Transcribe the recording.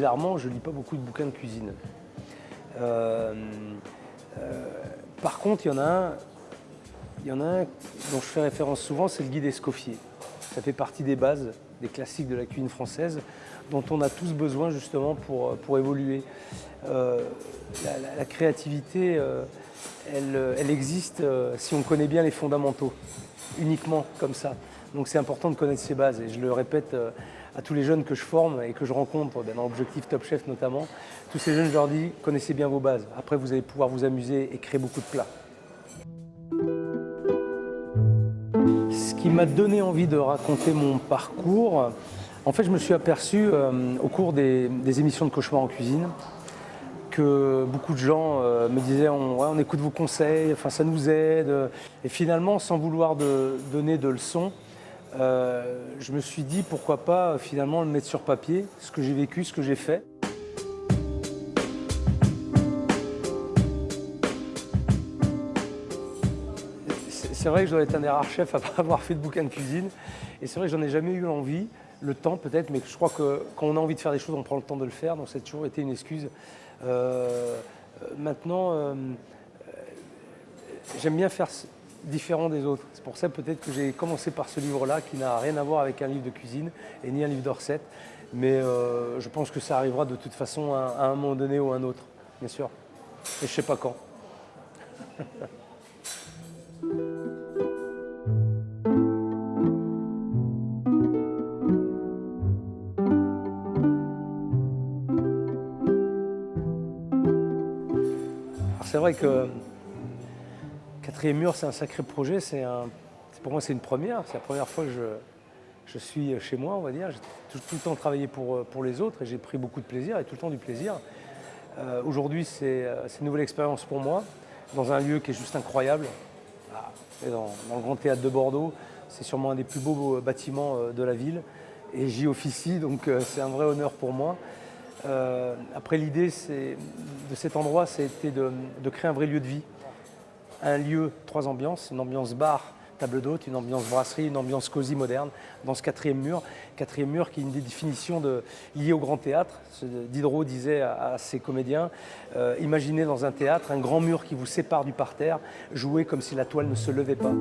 bizarrement, je ne lis pas beaucoup de bouquins de cuisine. Euh, euh, par contre, il y en a un, y en a dont je fais référence souvent, c'est le guide Escoffier. Ça fait partie des bases, des classiques de la cuisine française, dont on a tous besoin justement pour, pour évoluer. Euh, la, créativité, elle, elle, existe si on connaît bien les fondamentaux, uniquement comme ça. Donc c'est important de connaître ses bases, et je le répète à tous les jeunes que je forme et que je rencontre, dans l'objectif Top Chef notamment, tous ces jeunes, je leur dis, connaissez bien vos bases. Après, vous allez pouvoir vous amuser et créer beaucoup de plats. Ce qui m'a donné envie de raconter mon parcours, en fait, je me suis aperçu euh, au cours des, émissions de Cauchemar en cuisine que beaucoup de gens euh, me disaient on, écoute vos conseils, enfin, ça nous aide. Et finalement, sans vouloir donner de leçons, euh, je me suis dit pourquoi pas finalement le mettre sur papier, ce que j'ai vécu, ce que j'ai fait. C'est vrai que je dois être un des rares chefs à pas avoir fait de bouquin de cuisine. Et c'est vrai que j'en ai jamais eu envie, le temps peut-être, mais je crois que quand on a envie de faire des choses, on prend le temps de le faire. Donc ça a toujours été une excuse. Euh, maintenant, euh, j'aime bien faire différent des autres. C'est pour ça peut-être que j'ai commencé par ce livre-là qui n'a rien à voir avec un livre de cuisine et ni un livre de recettes. Mais euh, je pense que ça arrivera de toute façon à, un moment donné ou à un autre, bien sûr. Et je ne sais pas quand. c'est vrai que Quatrième mur, c'est un sacré projet. C'est pour moi, c'est une première. C'est la première fois que je, suis chez moi, on va dire. J'ai tout, le temps travaillé pour, pour les autres et j'ai pris beaucoup de plaisir et tout le temps du plaisir. Euh, aujourd'hui, euh, c'est une nouvelle expérience pour moi, dans un lieu qui est juste incroyable. Dans, le Grand Théâtre de Bordeaux, c'est sûrement un des plus beaux euh, bâtiments de la ville. Et j'y officie, donc c'est un vrai honneur pour moi. après, l'idée de cet endroit, c'était de créer un vrai lieu de vie un lieu, trois ambiances, une ambiance bar, table d'hôte, une ambiance brasserie, une ambiance cosy moderne dans ce quatrième mur. Quatrième mur qui est une des définitions de, liées au grand théâtre. Diderot disait à, ses comédiens, euh, imaginez dans un théâtre un grand mur qui vous sépare du parterre, jouez comme si la toile ne se levait pas.